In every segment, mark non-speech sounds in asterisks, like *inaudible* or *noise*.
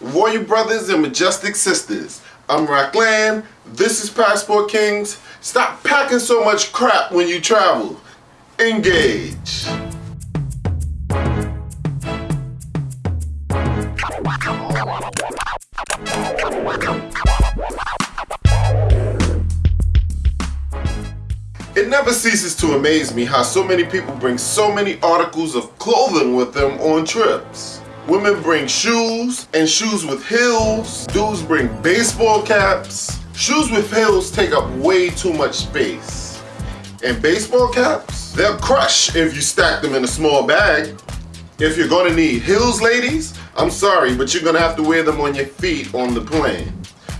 Royal brothers and majestic sisters. I'm Rockland, this is Passport Kings. Stop packing so much crap when you travel. Engage. It never ceases to amaze me how so many people bring so many articles of clothing with them on trips. Women bring shoes and shoes with heels. Dudes bring baseball caps. Shoes with heels take up way too much space. And baseball caps, they'll crush if you stack them in a small bag. If you're gonna need heels, ladies, I'm sorry, but you're gonna have to wear them on your feet on the plane.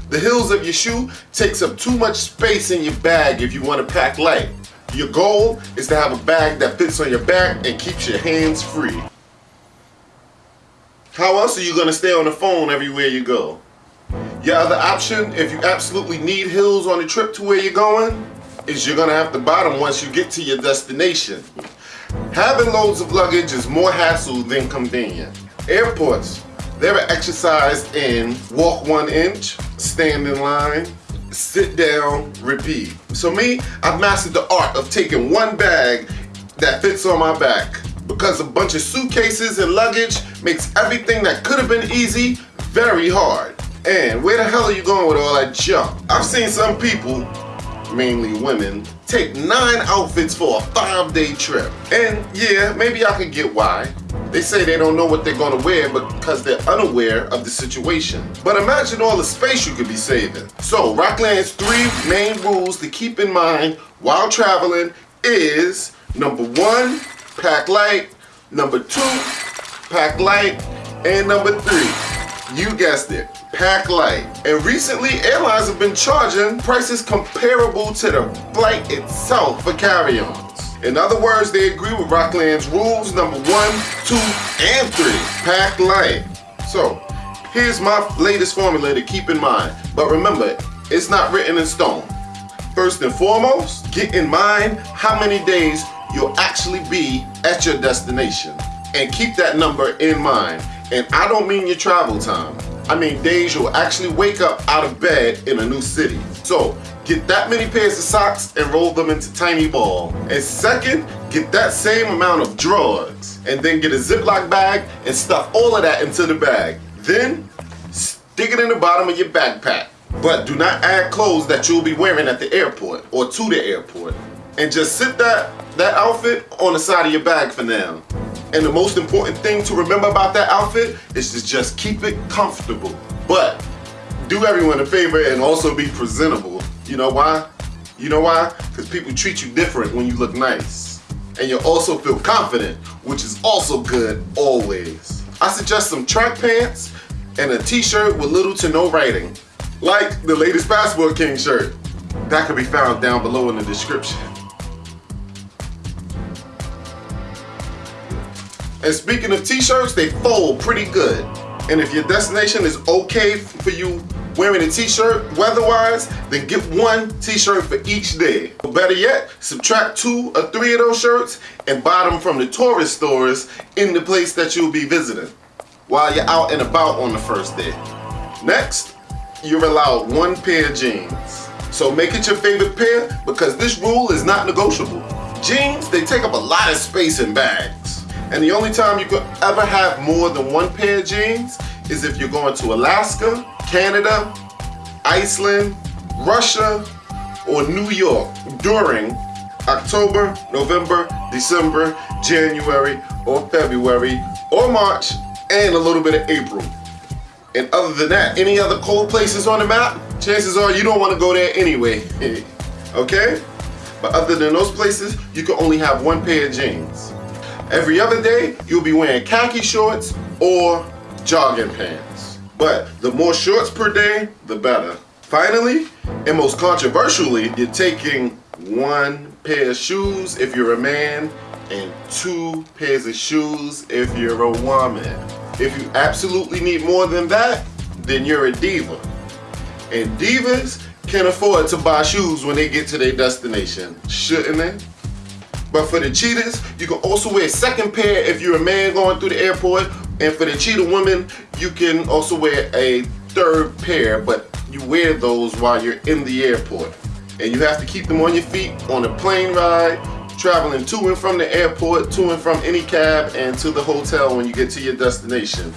The heels of your shoe takes up too much space in your bag if you want to pack light. Your goal is to have a bag that fits on your back and keeps your hands free. How else are you going to stay on the phone everywhere you go? Your other option, if you absolutely need heels on the trip to where you're going, is you're going to have to buy them once you get to your destination. Having loads of luggage is more hassle than convenient. Airports, they're exercised in walk one inch, stand in line, sit down, repeat. So me, I've mastered the art of taking one bag that fits on my back because a bunch of suitcases and luggage makes everything that could have been easy very hard. And where the hell are you going with all that junk? I've seen some people mainly women, take nine outfits for a five day trip. And yeah, maybe I could get why. They say they don't know what they're gonna wear because they're unaware of the situation. But imagine all the space you could be saving. So Rockland's three main rules to keep in mind while traveling is number one, pack light, number two, pack light, and number three, you guessed it, pack light. And recently, airlines have been charging prices comparable to the flight itself for carry-ons. In other words, they agree with Rockland's rules number one, two, and three, pack light. So, here's my latest formula to keep in mind. But remember, it's not written in stone. First and foremost, get in mind how many days you'll actually be at your destination. And keep that number in mind. And I don't mean your travel time. I mean days you'll actually wake up out of bed in a new city. So get that many pairs of socks and roll them into tiny ball. And second, get that same amount of drugs. And then get a Ziploc bag and stuff all of that into the bag. Then stick it in the bottom of your backpack. But do not add clothes that you'll be wearing at the airport or to the airport. And just sit that, that outfit on the side of your bag for now. And the most important thing to remember about that outfit is to just keep it comfortable. But do everyone a favor and also be presentable. You know why? You know why? Because people treat you different when you look nice. And you'll also feel confident, which is also good always. I suggest some track pants and a t-shirt with little to no writing. Like the latest Passport King shirt. That can be found down below in the description. And speaking of t-shirts, they fold pretty good. And if your destination is okay for you wearing a t-shirt weather-wise, then get one t-shirt for each day. Or better yet, subtract two or three of those shirts and buy them from the tourist stores in the place that you'll be visiting while you're out and about on the first day. Next, you're allowed one pair of jeans. So make it your favorite pair because this rule is not negotiable. Jeans, they take up a lot of space in bags. And the only time you could ever have more than one pair of jeans is if you're going to Alaska, Canada, Iceland, Russia, or New York during October, November, December, January, or February, or March, and a little bit of April. And other than that, any other cold places on the map, chances are you don't want to go there anyway. *laughs* okay? But other than those places, you can only have one pair of jeans. Every other day, you'll be wearing khaki shorts or jogging pants. But the more shorts per day, the better. Finally, and most controversially, you're taking one pair of shoes if you're a man and two pairs of shoes if you're a woman. If you absolutely need more than that, then you're a diva. And divas can afford to buy shoes when they get to their destination, shouldn't they? But for the cheetahs, you can also wear a second pair if you're a man going through the airport And for the cheetah women, you can also wear a third pair, but you wear those while you're in the airport. And you have to keep them on your feet on a plane ride, traveling to and from the airport, to and from any cab, and to the hotel when you get to your destination.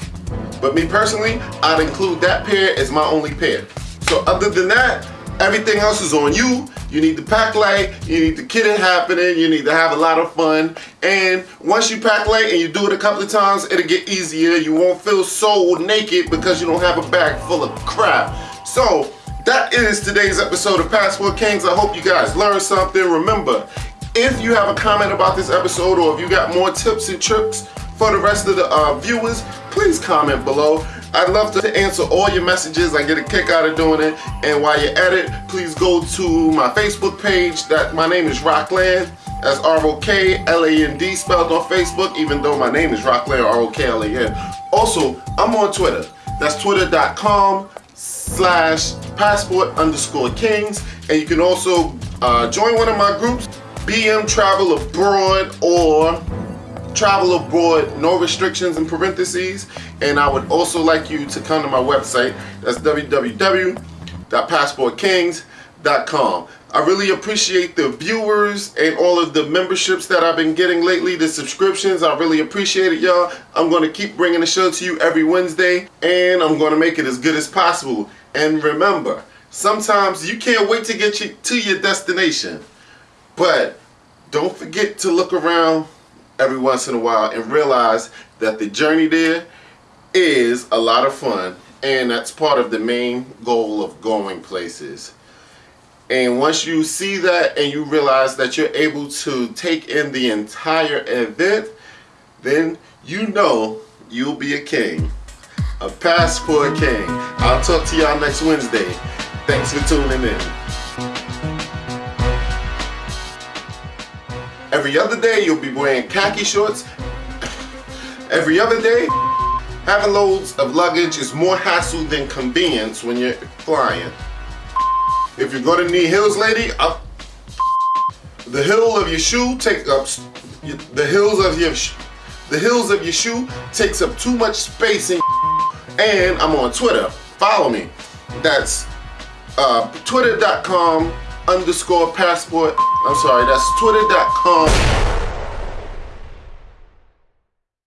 But me personally, I'd include that pair as my only pair. So other than that, everything else is on you. You need to pack light, you need to get it happening, you need to have a lot of fun. And once you pack light and you do it a couple of times, it'll get easier. You won't feel so naked because you don't have a bag full of crap. So that is today's episode of Passport Kings. I hope you guys learned something. Remember, if you have a comment about this episode or if you got more tips and tricks for the rest of the uh, viewers, please comment below. I'd love to answer all your messages. I get a kick out of doing it. And while you're at it, please go to my Facebook page. That My name is Rockland. That's R-O-K-L-A-N-D spelled on Facebook, even though my name is Rockland, R-O-K-L-A-N. Also, I'm on Twitter. That's twitter.com slash passport underscore kings. And you can also uh, join one of my groups, BM Travel Abroad or travel abroad, no restrictions in parentheses. And I would also like you to come to my website. That's www.passportkings.com. I really appreciate the viewers and all of the memberships that I've been getting lately, the subscriptions. I really appreciate it, y'all. I'm to keep bringing the show to you every Wednesday, and I'm to make it as good as possible. And remember, sometimes you can't wait to get you to your destination, but don't forget to look around every once in a while and realize that the journey there is a lot of fun and that's part of the main goal of going places. And once you see that and you realize that you're able to take in the entire event, then you know you'll be a king. A passport king. I'll talk to y'all next Wednesday. Thanks for tuning in. Every other day you'll be wearing khaki shorts. Every other day, having loads of luggage is more hassle than convenience when you're flying. If you're gonna need heels, lady, up the heel of your shoe take up the heels of your the heels of your shoe takes up too much space in and I'm on Twitter. Follow me. That's uh, twitter.com underscore passport. I'm sorry, that's twitter.com